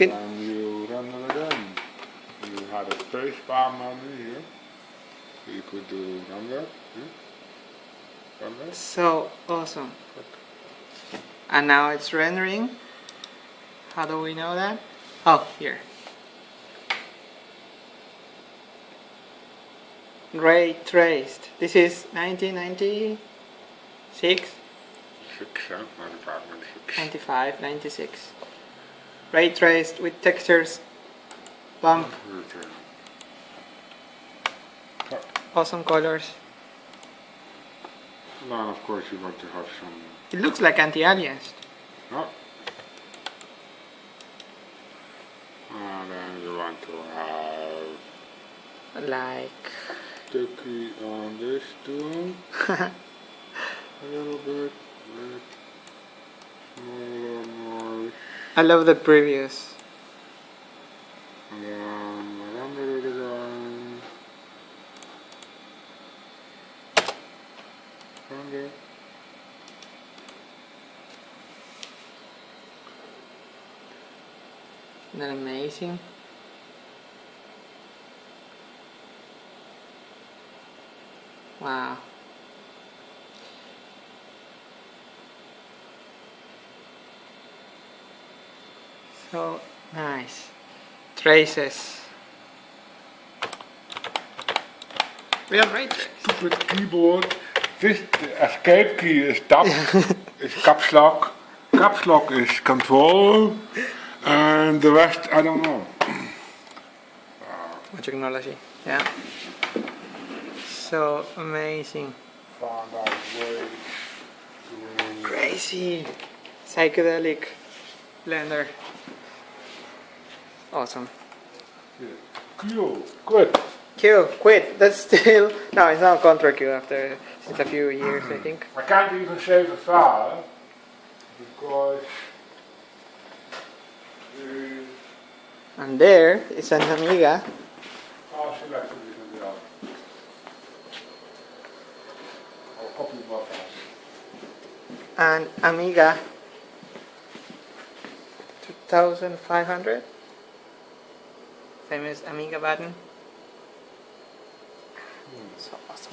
Can- And you run it again. You had a space bar menu here. So you could do render. Hmm? Render. So awesome. And now it's rendering. How do we know that? Oh, here. Ray traced. This is 1996, Six, huh? 95, 96. 95, 96. Ray traced with textures, bump, mm-hmm. awesome colors. Now, of course, you want to have some. It looks like anti-aliased. Oh. And then you want to have Like, key on this too. A little bit, bit I love the. Render. Isn't that amazing? Wow. So nice. Traces. Real ray trace. Stupid keyboard. This the escape key is tab, is caps lock. Caps lock is control. And the rest, I don't know. More technology. Yeah. So amazing. Found out ways to Crazy. Psychedelic blender. Awesome. Q, quit. Q, quit. That's still no, it's not contra Q after since a few years, I think. I can't even save a file because the And there is an Amiga. selector isn't there. Or copy buffers. and Amiga 2500 famous Amiga button. Hmm. So awesome.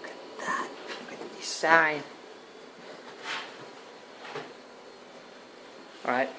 Look at that. Look at the design. Alright.